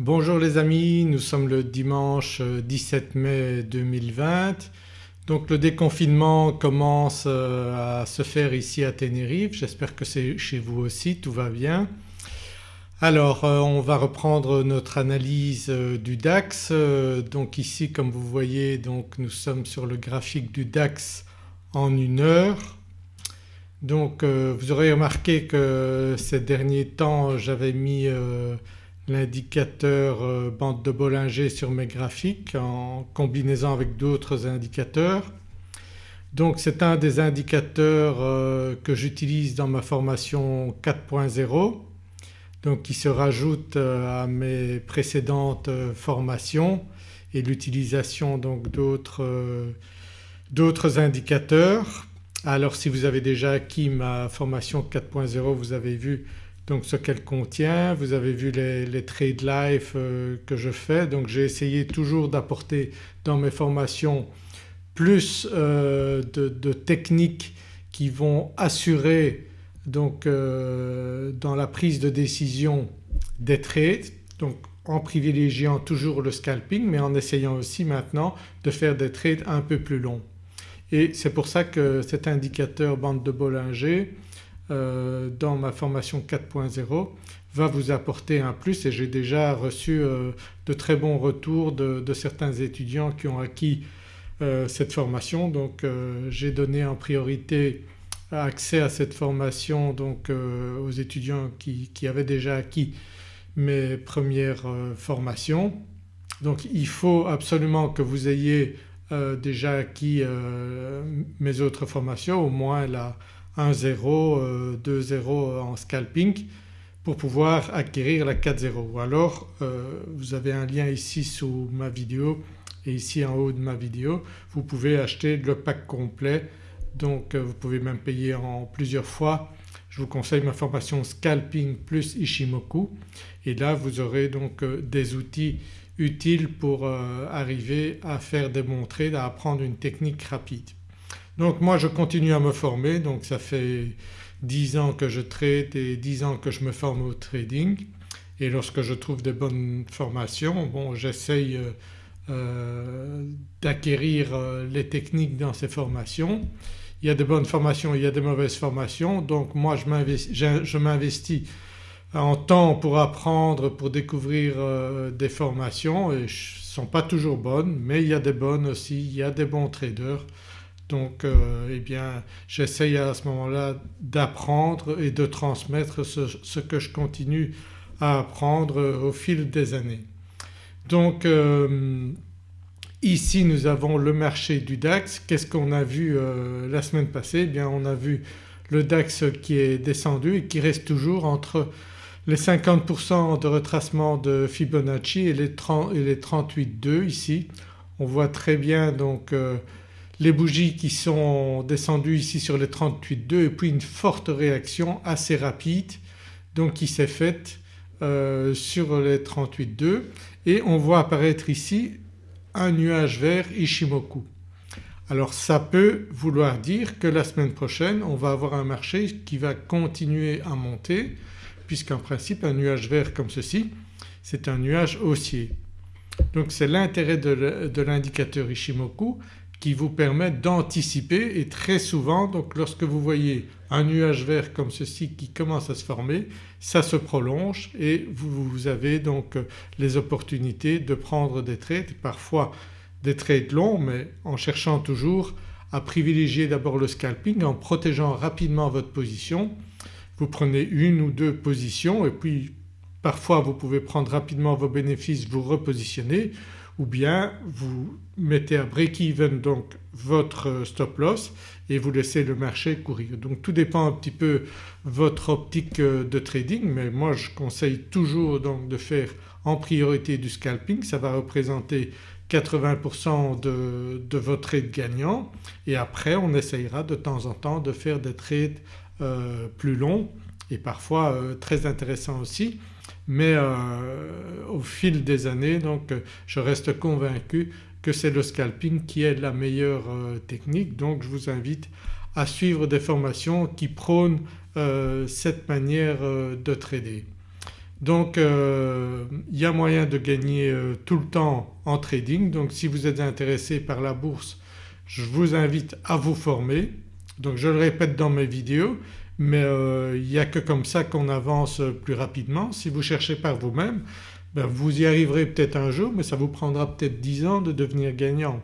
Bonjour les amis, nous sommes le dimanche 17 mai 2020. Donc le déconfinement commence euh, à se faire ici à Tenerife, j'espère que c'est chez vous aussi, tout va bien. Alors euh, on va reprendre notre analyse euh, du DAX. Donc ici comme vous voyez donc nous sommes sur le graphique du DAX en une heure. Donc vous aurez remarqué que ces derniers temps j'avais mis l'indicateur euh, bande de Bollinger sur mes graphiques en combinaison avec d'autres indicateurs. Donc c'est un des indicateurs euh, que j'utilise dans ma formation 4.0 donc qui se rajoute euh, à mes précédentes formations et l'utilisation donc d'autres indicateurs. Alors si vous avez déjà acquis ma formation 4.0 vous avez vu donc ce qu'elle contient. Vous avez vu les, trade life euh, que je fais donc j'ai essayé toujours d'apporter dans mes formations plus euh, de, techniques qui vont assurer donc euh, dans la prise de décision des trades donc en privilégiant toujours le scalping mais en essayant aussi maintenant de faire des trades un peu plus longs. Et c'est pour ça que cet indicateur bande de Bollinger euh, dans ma formation 4.0 va vous apporter un plus et j'ai déjà reçu euh, de très bons retours de, certains étudiants qui ont acquis euh, cette formation. Donc j'ai donné en priorité accès à cette formation donc aux étudiants qui, qui, avaient déjà acquis mes premières formations. Donc il faut absolument que vous ayez déjà acquis mes autres formations, au moins la, 1-0, 2-0 euh, en scalping pour pouvoir acquérir la 4-0 ou alors euh, vous avez un lien ici sous ma vidéo et ici en haut de ma vidéo vous pouvez acheter le pack complet donc euh, vous pouvez même payer en plusieurs fois. Je vous conseille ma formation Scalping plus Ishimoku et là vous aurez donc des outils utiles pour arriver à faire démontrer, à apprendre une technique rapide. Donc moi je continue à me former. Donc ça fait 10 ans que je trade et 10 ans que je me forme au trading. Et lorsque je trouve des bonnes formations bon j'essaye euh, euh, d'acquérir euh, les techniques dans ces formations. Il y a de bonnes formations, il y a de mauvaises formations. Donc moi je m'investis en temps pour apprendre, pour découvrir des formations. Et ne sont pas toujours bonnes mais il y a des bonnes aussi, il y a des bons traders donc euh, eh bien j'essaye à ce moment-là d'apprendre et de transmettre ce, que je continue à apprendre au fil des années. Donc euh, ici nous avons le marché du DAX. Qu'est-ce qu'on a vu euh, la semaine passée? Eh bien on a vu le DAX qui est descendu et qui reste toujours entre les 50% de retracement de Fibonacci et les, 38,2 ici. On voit très bien donc les bougies qui sont descendues ici sur les 38,2 et puis une forte réaction assez rapide donc qui s'est faite euh, sur les 38,2 et on voit apparaître ici un nuage vert Ishimoku. Alors ça peut vouloir dire que la semaine prochaine on va avoir un marché qui va continuer à monter puisqu'en principe un nuage vert comme ceci c'est un nuage haussier. Donc c'est l'intérêt de l'indicateur Ishimoku qui vous permet d'anticiper et très souvent donc lorsque vous voyez un nuage vert comme ceci qui commence à se former ça se prolonge et vous, avez donc les opportunités de prendre des trades, parfois des trades longs mais en cherchant toujours à privilégier d'abord le scalping en protégeant rapidement votre position. Vous prenez une ou deux positions et puis parfois vous pouvez prendre rapidement vos bénéfices, vous repositionner ou bien vous mettez à break-even donc votre stop loss et vous laissez le marché courir. Donc tout dépend un petit peu votre optique de trading mais moi je conseille toujours donc de faire en priorité du scalping, ça va représenter 80% de, de votre trade gagnant. Et après on essayera de temps en temps de faire des trades euh, plus longs et parfois euh, très intéressants aussi. Mais euh, au fil des années donc je reste convaincu c'est le scalping qui est la meilleure euh, technique donc je vous invite à suivre des formations qui prônent euh, cette manière de trader. Donc il y a moyen de gagner tout le temps en trading donc si vous êtes intéressé par la bourse je vous invite à vous former. Donc je le répète dans mes vidéos mais il n'y a que comme ça qu'on avance plus rapidement. Si vous cherchez par vous-même ben, vous y arriverez peut-être un jour mais ça vous prendra peut-être 10 ans de devenir gagnant.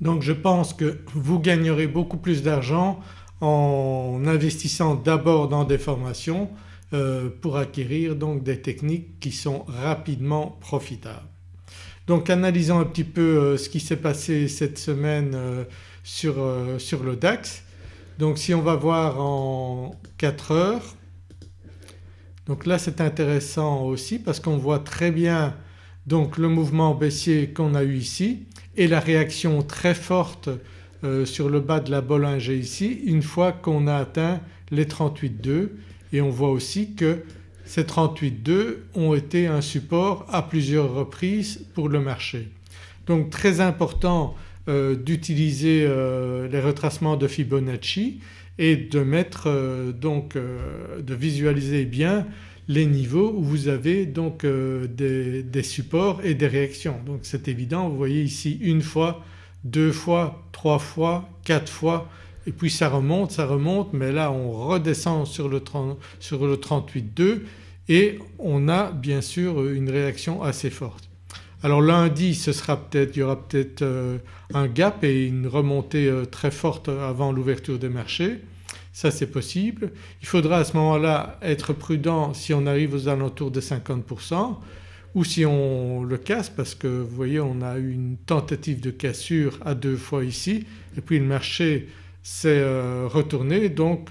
Donc je pense que vous gagnerez beaucoup plus d'argent en investissant d'abord dans des formations euh, pour acquérir donc des techniques qui sont rapidement profitables. Donc analysons un petit peu euh, ce qui s'est passé cette semaine euh, sur, sur le DAX. Donc si on va voir en 4 heures donc là c'est intéressant aussi parce qu'on voit très bien donc le mouvement baissier qu'on a eu ici et la réaction très forte euh, sur le bas de la Bollinger ici une fois qu'on a atteint les 38,2 et on voit aussi que ces 38,2 ont été un support à plusieurs reprises pour le marché. Donc très important euh, d'utiliser euh, les retracements de Fibonacci et de mettre donc de visualiser bien les niveaux où vous avez donc euh, des, supports et des réactions. Donc c'est évident vous voyez ici une fois, deux fois, trois fois, quatre fois et puis ça remonte, ça remonte mais là on redescend sur le, sur le 38,2 et on a bien sûr une réaction assez forte. Alors lundi ce sera peut-être, il y aura peut-être euh, un gap et une remontée euh, très forte avant l'ouverture des marchés ça c'est possible. Il faudra à ce moment-là être prudent si on arrive aux alentours de 50% ou si on le casse parce que vous voyez on a eu une tentative de cassure à deux fois ici et puis le marché s'est euh, retourné donc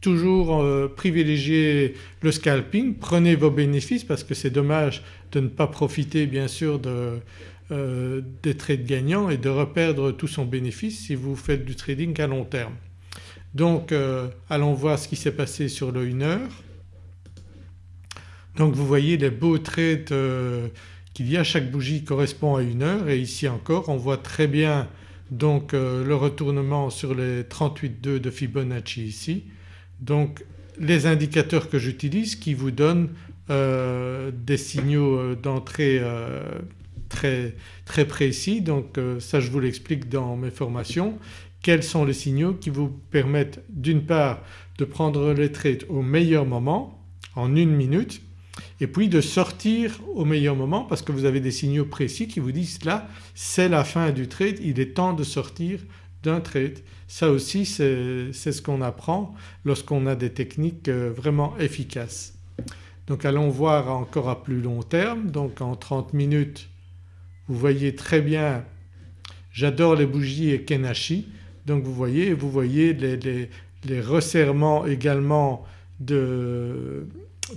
toujours euh, privilégier le scalping, prenez vos bénéfices parce que c'est dommage de ne pas profiter bien sûr euh, des trades gagnants et de reperdre tout son bénéfice si vous faites du trading à long terme. Donc euh, allons voir ce qui s'est passé sur le 1 heure. Donc vous voyez les beaux trades euh, qu'il y a, chaque bougie correspond à une heure et ici encore on voit très bien donc le retournement sur les 38,2 de Fibonacci ici. Donc les indicateurs que j'utilise qui vous donnent des signaux d'entrée très, très précis. Donc ça je vous l'explique dans mes formations. Quels sont les signaux qui vous permettent d'une part de prendre les trades au meilleur moment en une minute et puis de sortir au meilleur moment parce que vous avez des signaux précis qui vous disent là c'est la fin du trade, il est temps de sortir d'un trade. Ça aussi c'est ce qu'on apprend lorsqu'on a des techniques euh, vraiment efficaces. Donc allons voir encore à plus long terme donc en 30 minutes vous voyez très bien j'adore les bougies et Kenashi donc vous voyez, vous voyez les, resserrements également de,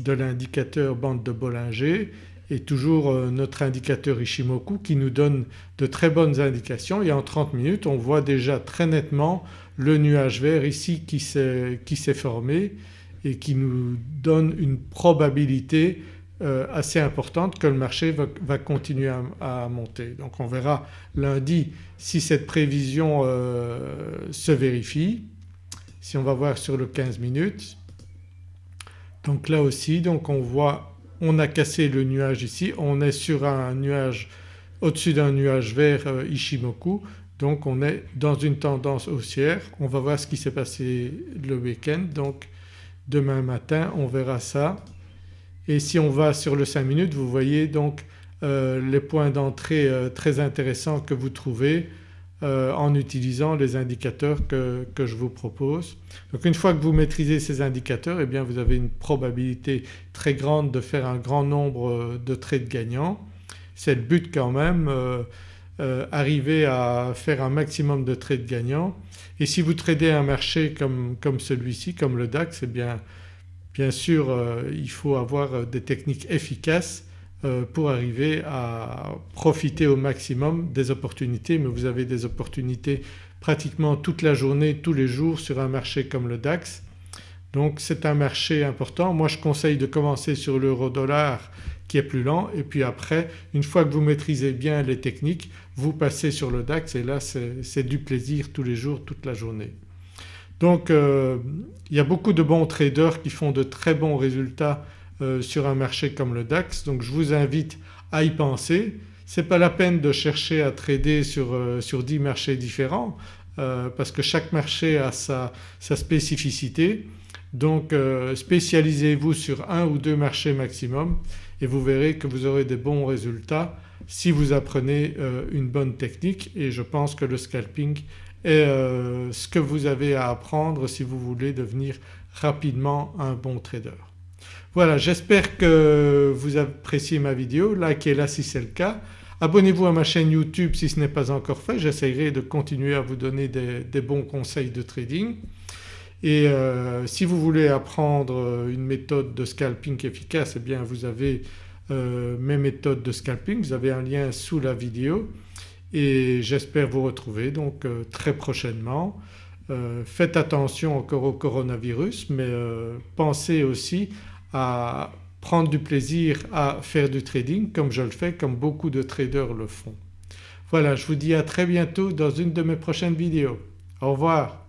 l'indicateur bande de Bollinger et toujours euh, notre indicateur Ishimoku qui nous donne de très bonnes indications et en 30 minutes on voit déjà très nettement le nuage vert ici qui s'est formé et qui nous donne une probabilité euh, assez importante que le marché va, continuer à, monter. Donc on verra lundi si cette prévision euh, se vérifie. Si on va voir sur le 15 minutes donc là aussi donc on voit on a cassé le nuage ici, on est sur un nuage au-dessus d'un nuage vert euh, Ishimoku. Donc on est dans une tendance haussière. On va voir ce qui s'est passé le week-end. Donc demain matin on verra ça. Et si on va sur le 5 minutes vous voyez donc euh, les points d'entrée euh, très intéressants que vous trouvez euh, en utilisant les indicateurs que, je vous propose. Donc une fois que vous maîtrisez ces indicateurs eh bien vous avez une probabilité très grande de faire un grand nombre de trades gagnants. C'est le but quand même arriver à faire un maximum de trades gagnants et si vous tradez un marché comme, comme celui-ci, comme le DAX eh bien Bien sûr euh, il faut avoir euh, des techniques efficaces euh, pour arriver à profiter au maximum des opportunités mais vous avez des opportunités pratiquement toute la journée, tous les jours sur un marché comme le DAX. Donc c'est un marché important. Moi je conseille de commencer sur l'euro dollar qui est plus lent et puis après une fois que vous maîtrisez bien les techniques vous passez sur le DAX et là c'est du plaisir tous les jours, toute la journée. Donc euh, il y a beaucoup de bons traders qui font de très bons résultats sur un marché comme le DAX donc je vous invite à y penser. Ce n'est pas la peine de chercher à trader sur, sur 10 marchés différents parce que chaque marché a sa, sa spécificité donc spécialisez-vous sur un ou deux marchés maximum et vous verrez que vous aurez des bons résultats si vous apprenez une bonne technique et je pense que le scalping est ce que vous avez à apprendre si vous voulez devenir rapidement un bon trader. Voilà j'espère que vous appréciez ma vidéo, likez-la si c'est le cas. Abonnez-vous à ma chaîne YouTube si ce n'est pas encore fait, j'essaierai de continuer à vous donner des, bons conseils de trading. Et euh, si vous voulez apprendre une méthode de scalping efficace eh bien vous avez euh, mes méthodes de scalping, vous avez un lien sous la vidéo et j'espère vous retrouver donc euh, très prochainement. Euh, faites attention encore au coronavirus mais euh, pensez aussi à prendre du plaisir à faire du trading comme je le fais, comme beaucoup de traders le font. Voilà je vous dis à très bientôt dans une de mes prochaines vidéos. Au revoir.